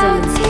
算了